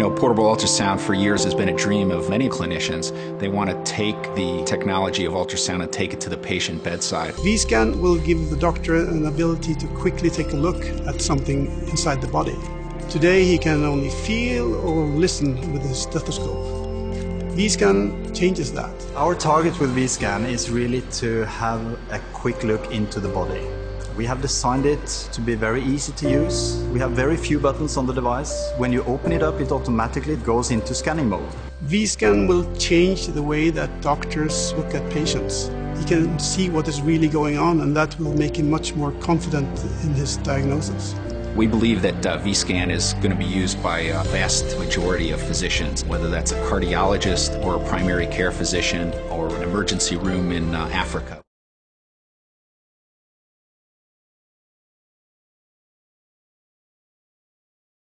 know, portable ultrasound for years has been a dream of many clinicians. They want to take the technology of ultrasound and take it to the patient bedside. V-scan will give the doctor an ability to quickly take a look at something inside the body. Today he can only feel or listen with his stethoscope. V-scan changes that. Our target with V-scan is really to have a quick look into the body. We have designed it to be very easy to use. We have very few buttons on the device. When you open it up, it automatically goes into scanning mode. V-scan will change the way that doctors look at patients. He can see what is really going on and that will make him much more confident in his diagnosis. We believe that uh, V-scan is going to be used by a vast majority of physicians, whether that's a cardiologist or a primary care physician or an emergency room in uh, Africa.